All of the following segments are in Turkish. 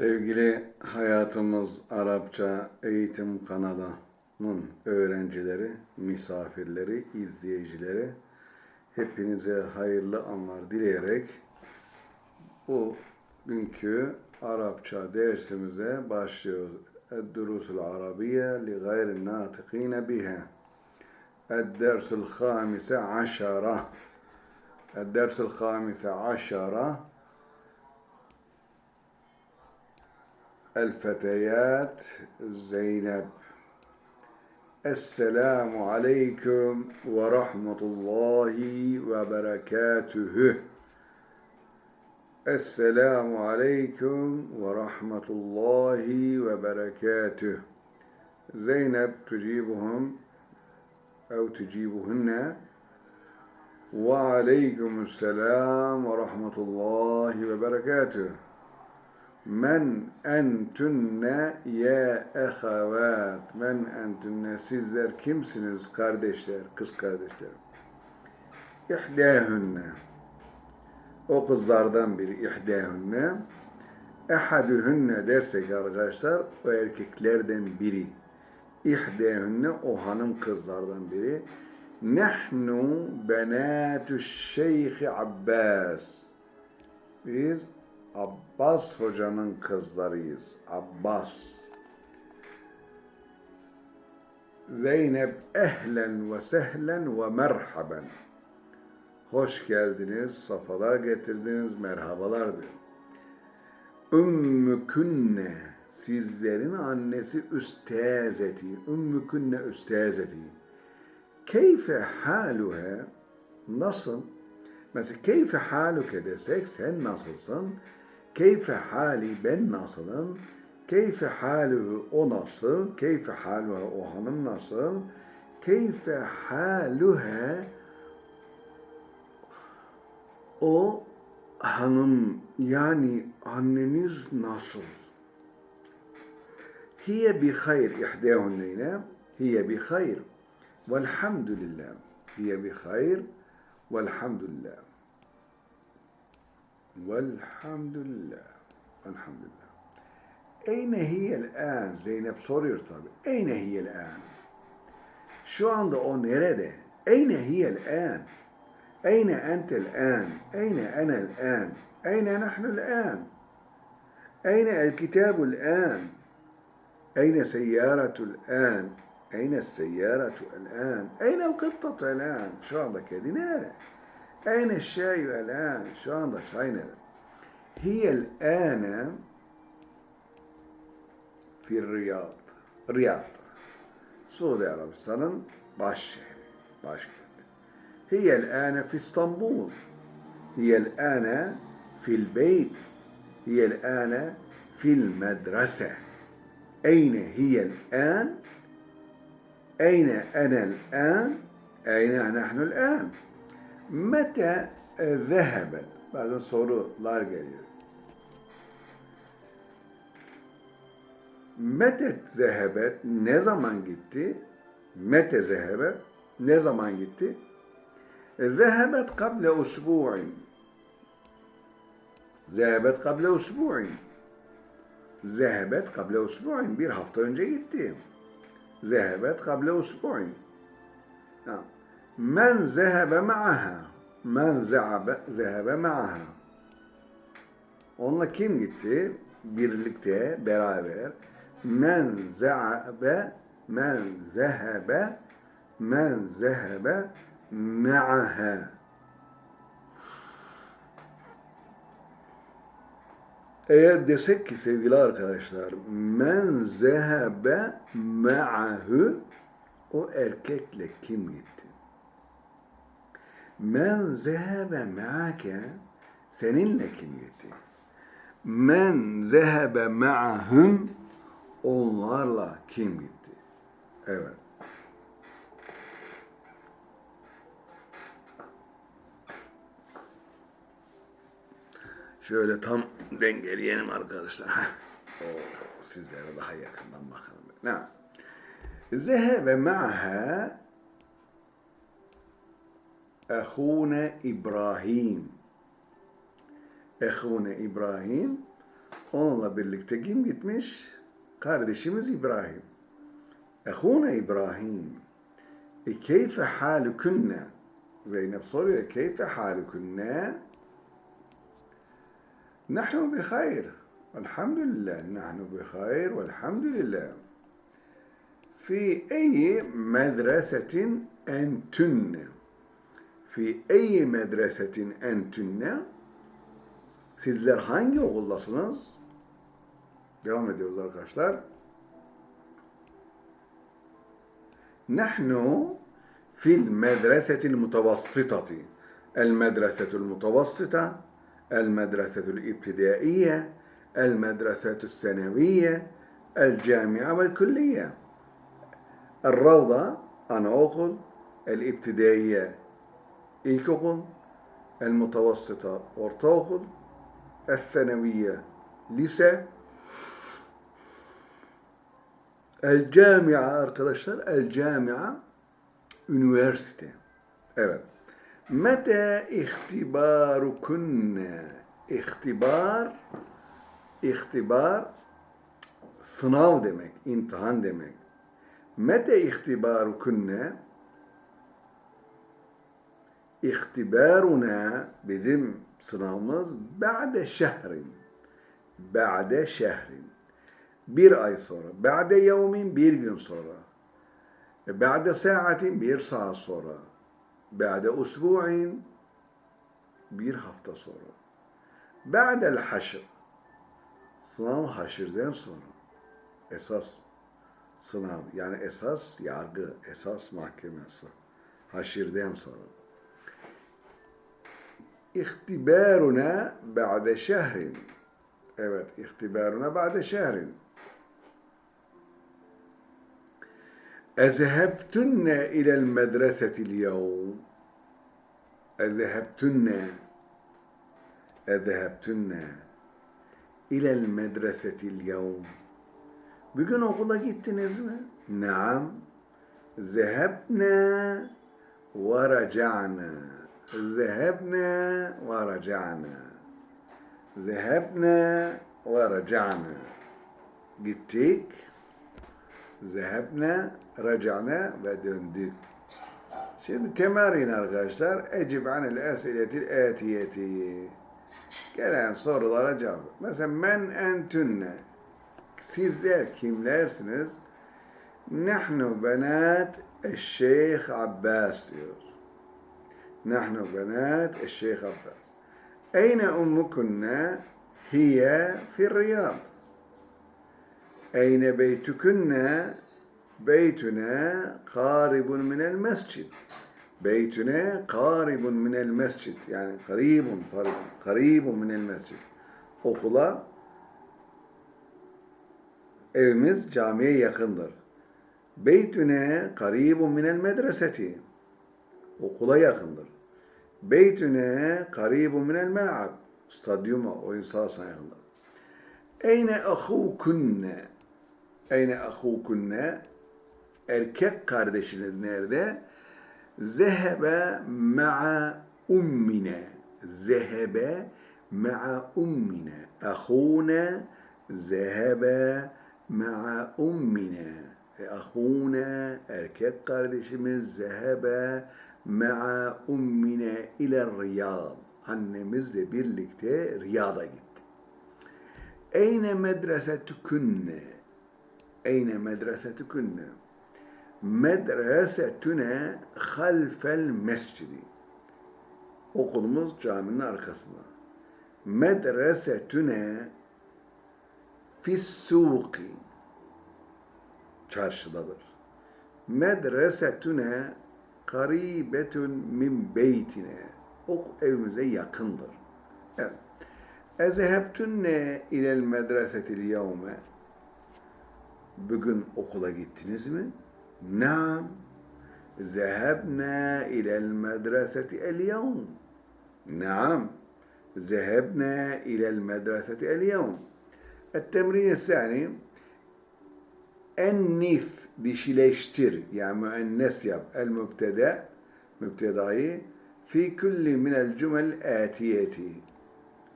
Sevgili Hayatımız Arapça Eğitim kanalının öğrencileri, misafirleri, izleyicileri hepinize hayırlı anlar dileyerek bu günkü Arapça dersimize başlıyoruz. Ed-Durusul Arabiye li gayri natıkine biha. Ed-Dersul Hamise Aşara. Ed-Dersul Hamise Aşara. الفتيات. زينب السلام عليكم ورحمة الله وبركاته. السلام عليكم ورحمة الله وبركاته. زينب تجيبهم أو تجيبهن. وعليكم السلام ورحمة الله وبركاته. Men entünne ye ehavat. Men entünne sizler kimsiniz kardeşler, kız kardeşler? İhdâhünne. O kızlardan biri ihdâhünne. Ehadühünne dersek arkadaşlar o erkeklerden biri. İhdâhünne o hanım kızlardan biri. Nehnu benâtü şeyhi Abbas. Biz Abbas hocanın kızlarıyız. Abbas. Zeynep ehlen ve sehlen ve merhaben. Hoş geldiniz, safalar getirdiniz, merhabalar diyor. Ümmü künne, sizlerin annesi üstezeti. Ümmü künne üstezeti. Keyfe haluha, nasıl? Mesela keyfe haluke desek sen nasılsın? Keyfe hali ben nasılım? Keyfe haluhu o nasıl? Keyfe haluha o hanım nasıl? Keyfe haluha o hanım yani anneniz nasıl? Hiye bi hayr ihdâhunneyne hiye bi hayr velhamdülillah hiye bi hayr velhamdülillah والحمد لله الحمد لله أين هي الآن زينب soruyor tabi. أين هي الآن? Şu anda o nerede? أين هي الآن? أين أنت الآن؟ أين أنا الآن؟ أين نحن الآن؟ أين الكتاب الآن؟ أين سيارة الآن؟ أين السيارة الآن؟ أين القطة الآن؟ شو عندك هذه؟ Eyne şey ve lan. Şu anda şey ne? Hiyel ene fil Riyad. Riyad. Suudi Arabistan'ın baş şehri. Başkenti. Hiyel ene fi İstanbul. Hiyel ene fil beyt. Hiyel ene fil medrese. Eyne hiyel en? Eyne enel en? Eyne nahnu el en? Mete e, zehebet. Bazen sorular geliyor. Mete zehebet ne zaman gitti? Mete zehebet ne zaman gitti? E, zehebet kable usbu'in. Zehebet kable usbu'in. Zehebet kable usbu'in. Bir hafta önce gitti. Zehebet kable usbu'in. Tamam. Men zehebe ma'aha. Men zehebe ma'aha. Onunla kim gitti? Birlikte, beraber. Men zehebe, men zehebe, men zehebe ma'aha. Eğer desek ki sevgili arkadaşlar, men zehebe ma'ahu, o erkekle kim gitti? Men zehebe ma'ake seninle kim gitti? Men zehebe ma'ahum onlarla kim gitti? Evet. Şöyle tam dengeleyelim arkadaşlar. Oo, sizlere daha yakından bakalım. Ne? Zehebe ma'ha ehune İbrahim. Ehune İbrahim Onunla birlikte kim gitmiş? Kardeşimiz İbrahim. Ehuna İbrahim. E keyfe halükünne? Zeynep soruyor. Keyfe halükünne? Nahnu bi hayr. Elhamdülillah. Nahnu bi hayr. Velhamdülillah. في أي مدرسة أنتن fi eyyi medresetin entünne sizler hangi okuldasınız? Devam ediyoruz arkadaşlar. Nahnu fil medresetil mutavassitati. El medresetul mutavassita, el medresetul ibtidaiye, el medresetul seneviye, el camia vel külliye. El ravda anaokul, el ibtidaiye ilkokul, el mutavassıta ortaokul, el-feneviye lise, el-camia arkadaşlar, el-camia üniversite. Evet. Mete ihtibarukunne. İhtibar, ihtibar sınav demek, imtihan demek. Mete ihtibarukunne ihtibaruna bizim sınavımız ba'de şehrin. Ba'de şehrin. Bir ay sonra. Ba'de yevmin bir gün sonra. Ba'de saatin bir saat sonra. Ba'de usbu'in bir hafta sonra. Ba'del haşr. Sınav haşirden sonra. Esas sınav yani esas yargı, esas mahkemesi. Haşirden sonra. İhtibaruna ba'de şehrin. Evet, ihtibaruna ba'de şehrin. Ezhebtunne ilel medresetil yevm. Ezhebtunne. Ezhebtunne. İlel medresetil yevm. Bugün okula gittiniz mi? Naam. Zehebne ve raca'na. Zehebna ve raca'na. Zehebna ve raca'na. Gittik. Zehebna, raca'na ve döndük. Şimdi temarin arkadaşlar. Ecib anil esiletil etiyeti. Gelen sorulara cevap. Mesela men entünne. Sizler kimlersiniz? Nahnu benat Şeyh Abbas diyor. Nahnu benat Şeyh Abbas. Eyne ummukunne? Hiye fi Riyad. Eyne beytukunne? Beytuna qaribun minel mescid. Beytuna qaribun minel mescid. Yani karibun, karibun minel mescid. Okula evimiz camiye yakındır. Beytüne karibun minel medreseti. Okula yakındır. Beytüne karibun minel mel'ab. Stadyuma, oyun sahasına yakındır. Eyne ahukunne. Eyne ahukunne. Erkek kardeşiniz nerede? Zehebe ma'a ummine. Zehebe ma'a ummine. Ahune zehebe ma'a ummine. E, ahuna erkek kardeşimiz zehebe ma'a ummine ile Riyad. Annemizle birlikte Riyad'a gitti. Eyne medresetukünne? Eyne medresetukünne? Medresetüne halfel mescidi. Okulumuz caminin arkasında. Medresetüne fissuki çarşıdadır. Medresetüne karibetün min beytine. O evimize yakındır. Evet. Ezehebtünne ilel medresetil yevme. Bugün okula gittiniz mi? Naam. Zehebna ilel medreseti el yevm. Naam. Zehebna ilel medreseti el yevm. التمرين الثاني ennif dişileştir yani müennes yap el mübtede mübtedayı fi kulli minel cümel etiyeti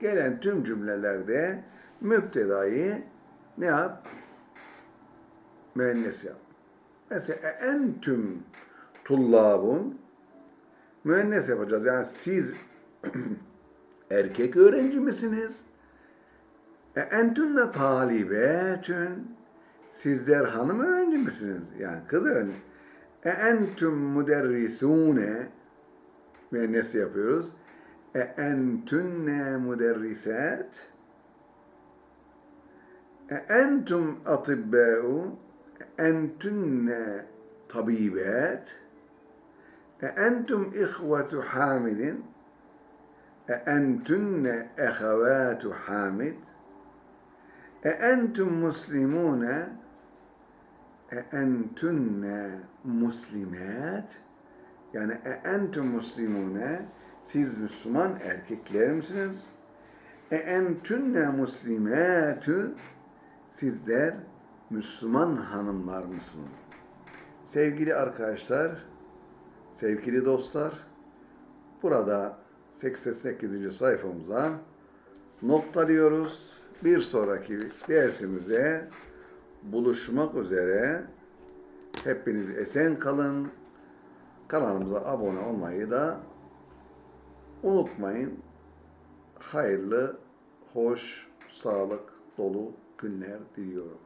gelen tüm cümlelerde mübtedayı ne yap? Müennes yap. Mesela entüm tullabun müennes yapacağız. Yani siz erkek öğrenci misiniz? E entünne talibetün sizler hanım öğrenci misiniz? Yani kız öğrenci. E entüm müderrisune müennes yapıyoruz. E entünne müderrisat e entum atibbâ'u entünne tabibat e entum ihvetu hamidin. E entünne ehevâtu hamid. E entum muslimune e entünne muslimat yani e entum muslimune siz Müslüman erkekler misiniz? E entünne muslimatü sizler Müslüman hanımlar mısınız? Sevgili arkadaşlar, sevgili dostlar, burada 88. sayfamıza noktalıyoruz. Bir sonraki dersimize buluşmak üzere. Hepiniz esen kalın. Kanalımıza abone olmayı da unutmayın. Hayırlı, hoş, sağlık dolu günler diliyorum.